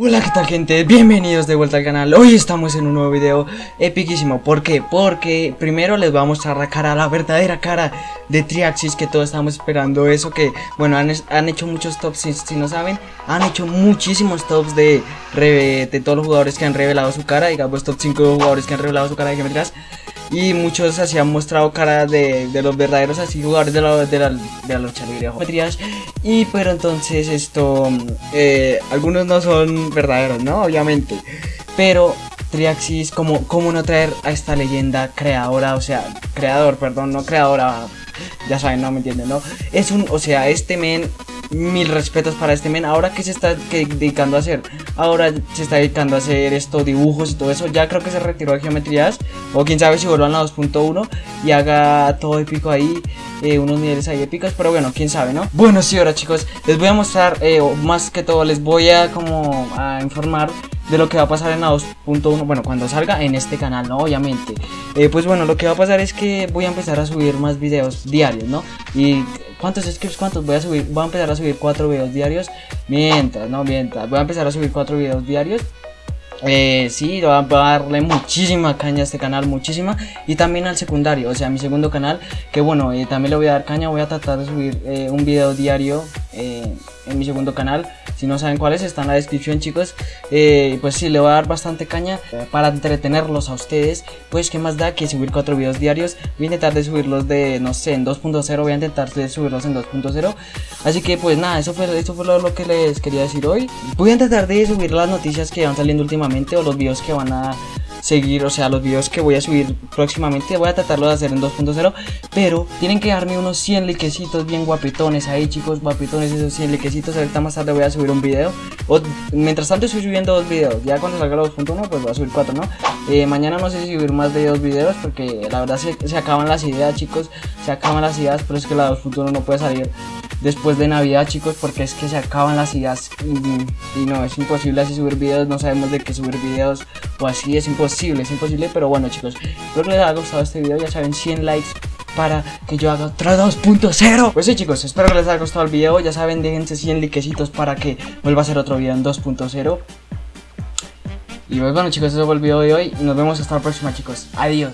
Hola, ¿qué tal gente? Bienvenidos de vuelta al canal. Hoy estamos en un nuevo video epiquísimo. ¿Por qué? Porque primero les voy a mostrar cara, la verdadera cara de Triaxis que todos estamos esperando eso. Que, bueno, han, han hecho muchos tops, si, no saben, han hecho muchísimos tops de, de todos los jugadores que han revelado su cara. Digamos, top 5 jugadores que han revelado su cara de geometrías y muchos así han mostrado cara de, de los verdaderos así jugadores de la, de la, de la lucha libre y pero entonces esto eh, algunos no son verdaderos no obviamente. Pero Triaxis como cómo no traer a esta leyenda creadora o sea creador perdón no creadora ya saben no me entienden no es un o sea este men mil respetos para este men. Ahora que se está dedicando a hacer, ahora se está dedicando a hacer estos dibujos y todo eso. Ya creo que se retiró de geometrías. O quién sabe si vuelvan a 2.1 y haga todo épico ahí. Eh, unos niveles ahí épicos, pero bueno, quién sabe, ¿no? Bueno, sí, ahora chicos, les voy a mostrar, eh, más que todo, les voy a como a informar de lo que va a pasar en la 2.1, bueno, cuando salga en este canal, ¿no? Obviamente. Eh, pues bueno, lo que va a pasar es que voy a empezar a subir más videos diarios, ¿no? Y ¿Cuántos scripts? ¿Cuántos? Voy a subir, voy a empezar a subir cuatro videos diarios. Mientras, no mientras. Voy a empezar a subir cuatro videos diarios. Eh, sí, voy a darle muchísima caña a este canal, muchísima. Y también al secundario, o sea, mi segundo canal. Que bueno, eh, también le voy a dar caña. Voy a tratar de subir eh, un video diario eh, en mi segundo canal. Si no saben cuál es, está en la descripción, chicos. Eh, pues sí, le voy a dar bastante caña para entretenerlos a ustedes. Pues, ¿qué más da que subir cuatro videos diarios? Voy a intentar subirlos de, no sé, en 2.0. Voy a intentar subirlos en 2.0. Así que, pues nada, eso fue, eso fue lo, que les quería decir hoy. Voy a intentar de subir las noticias que van saliendo últimamente o los videos que van a seguir, o sea, los videos que voy a subir próximamente, voy a tratarlo de hacer en 2.0, pero tienen que darme unos 100 liquecitos bien guapetones ahí, chicos, guapetones esos 100 liquecitos, ahorita más tarde voy a subir un video, o mientras tanto estoy subiendo dos videos, ya cuando salga los 2.1 pues voy a subir cuatro, ¿no? Eh, mañana no sé si subir más de dos videos, porque la verdad se, se acaban las ideas, chicos, se acaban las ideas, pero es que la 2.1 no puede salir después de Navidad, chicos, porque es que se acaban las ideas y, no, es imposible así subir videos, no sabemos de qué subir videos o así, es imposible, es imposible, pero bueno, chicos, espero que les haya gustado este video, ya saben, 100 likes para que yo haga otro 2.0 Pues sí chicos, espero que les haya gustado el video Ya saben, déjense 100 likecitos para que vuelva a hacer otro video en 2.0 Y pues bueno chicos, eso fue el video de hoy Y nos vemos hasta la próxima chicos, adiós